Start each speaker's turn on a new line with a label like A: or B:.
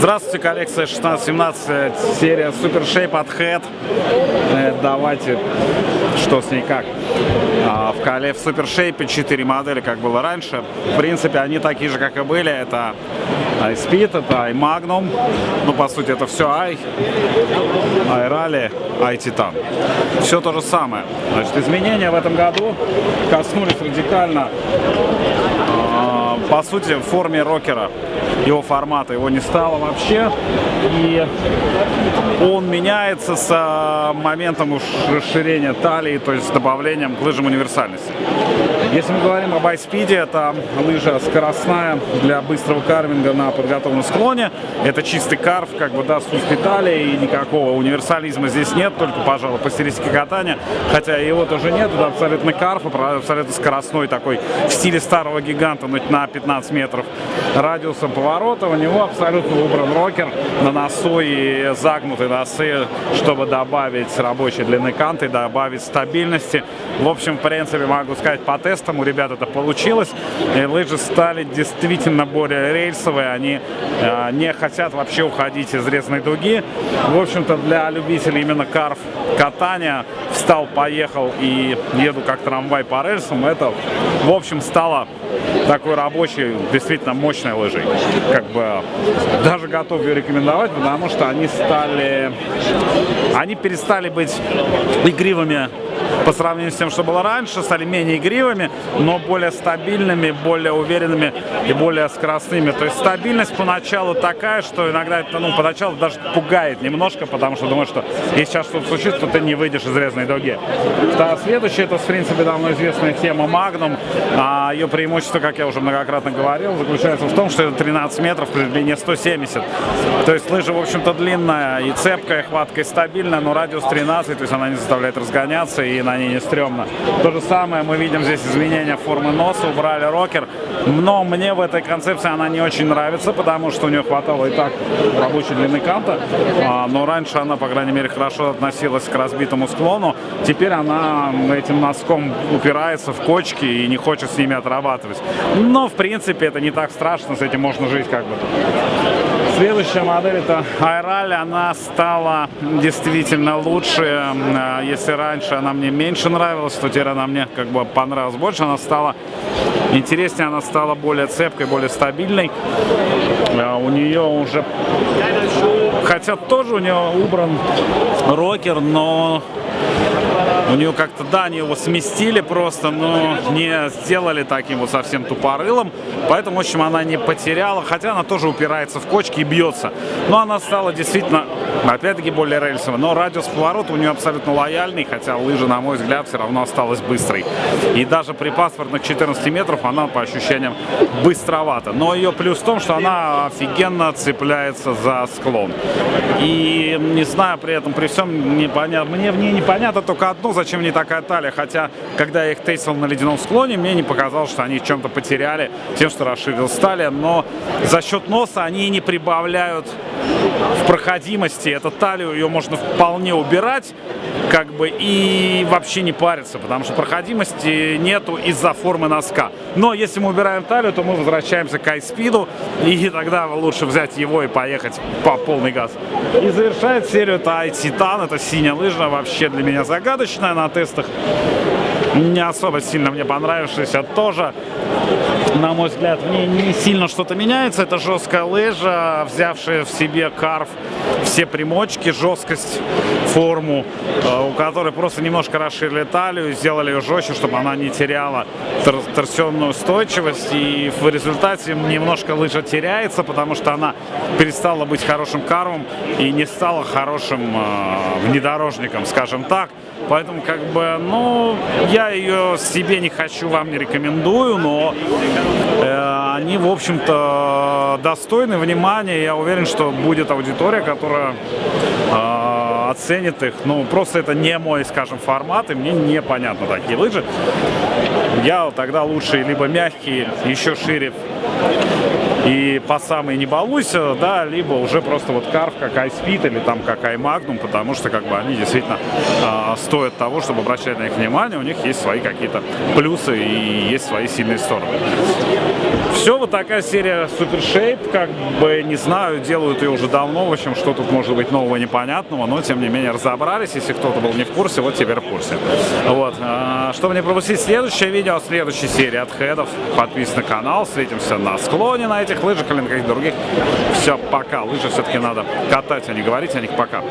A: Здравствуйте, коллекция 16-17, серия Super Shape от Head. Э, давайте, что с ней как. А, в коле в Super Shape 4 модели, как было раньше. В принципе, они такие же, как и были. Это iSpeed, это iMagnum. Ну, по сути, это все i, iRally, iTitan. Все то же самое. Значит, изменения в этом году коснулись радикально по сути, в форме рокера его формата. Его не стало вообще. И он меняется с моментом расширения талии, то есть с добавлением к лыжам универсальности. Если мы говорим об iSpeed, это лыжа скоростная для быстрого карвинга на подготовленном склоне. Это чистый карв, как бы, да, с узкой талией, и никакого универсализма здесь нет, только, пожалуй, по стилистике катания. Хотя его тоже нет, это абсолютно карф, абсолютно скоростной такой, в стиле старого гиганта, на 15 метров радиусом поворота. У него абсолютно выбран рокер на носу и загнутые носы, чтобы добавить рабочей длины канты, добавить стабильности. В общем, в принципе, могу сказать по тестом у ребят это получилось. И лыжи стали действительно более рельсовые, они э, не хотят вообще уходить из резной дуги. В общем-то, для любителей именно карф катания встал, поехал и еду как трамвай по рельсам, это, в общем, стало такой рабочей, действительно мощной лыжей. Как бы даже готов ее рекомендовать, потому что они стали, они перестали быть игривыми по сравнению с тем, что было раньше, стали менее игривыми, но более стабильными, более уверенными и более скоростными. То есть стабильность поначалу такая, что иногда это, ну, поначалу даже пугает немножко, потому что думаешь, что если сейчас что-то случится, то ты не выйдешь из резной дуги. Да, следующее, это, в принципе, давно известная тема Magnum. А ее преимущество, как я уже многократно говорил, заключается в том, что это 13 метров при длине 170. То есть лыжа, в общем-то, длинная и цепкая, хватка и стабильная, но радиус 13, то есть она не заставляет разгоняться и на ней не стрёмно. То же самое мы видим здесь изменения формы носа, убрали рокер. Но мне в этой концепции она не очень нравится, потому что у нее хватало и так рабочей длины канта. А, но раньше она, по крайней мере, хорошо относилась к разбитому склону. Теперь она этим носком упирается в кочки и не хочет с ними отрабатывать. Но, в принципе, это не так страшно, с этим можно жить как бы. Следующая модель это Айраль, она стала действительно лучше. А, если раньше она мне меньше нравилась, то теперь она мне как бы понравилась больше. Она стала интереснее, она стала более цепкой, более стабильной. А, у нее уже, хотя тоже у нее убран рокер, но у нее как-то, да, они его сместили просто, но не сделали таким вот совсем тупорылым. Поэтому, в общем, она не потеряла, хотя она тоже упирается в кочки и бьется. Но она стала действительно, опять-таки, более рельсовой. Но радиус поворота у нее абсолютно лояльный, хотя лыжа, на мой взгляд, все равно осталась быстрой. И даже при паспортных 14 метров она, по ощущениям, быстровата. Но ее плюс в том, что она офигенно цепляется за склон. И не знаю, при этом, при всем, непонятно, мне в ней непонятно только одно, зачем мне такая талия. Хотя, когда я их тестил на ледяном склоне, мне не показалось, что они чем-то потеряли тем, что расширилась талия. Но за счет носа они не прибавляют в проходимости. Эту талию ее можно вполне убирать, как бы, и вообще не париться, потому что проходимости нету из-за формы носка. Но если мы убираем талию, то мы возвращаемся к iSpeed, и тогда лучше взять его и поехать по полный газ. И завершает серию это iTitan, это синяя лыжа, вообще для меня загадочная на тестах. Не особо сильно мне понравившаяся тоже на мой взгляд, в ней не сильно что-то меняется. Это жесткая лыжа, взявшая в себе карф, все примочки, жесткость, форму, э, у которой просто немножко расширили талию, сделали ее жестче, чтобы она не теряла тор торсионную устойчивость. И в результате немножко лыжа теряется, потому что она перестала быть хорошим карвом и не стала хорошим э, внедорожником, скажем так. Поэтому, как бы, ну, я ее себе не хочу, вам не рекомендую, но они, в общем-то, достойны внимания. Я уверен, что будет аудитория, которая э, оценит их. Ну, просто это не мой, скажем, формат, и мне непонятно такие лыжи. Я тогда лучше либо мягкие, еще шире и по самой не балуйся, да, либо уже просто вот карф как iSpeed или там как iMagnum, потому что как бы они действительно э, стоят того, чтобы обращать на них внимание, у них есть свои какие-то плюсы и есть свои сильные стороны. Все, вот такая серия Super Shape, как бы, не знаю, делают ее уже давно, в общем, что тут может быть нового, непонятного, но, тем не менее, разобрались, если кто-то был не в курсе, вот теперь в курсе. Вот, а, чтобы не пропустить следующее видео следующей серии от хедов, подписывайтесь на канал, встретимся на склоне на этих лыжах или на каких-то других. Все, пока, лыжи все-таки надо катать, а не говорить о них, пока.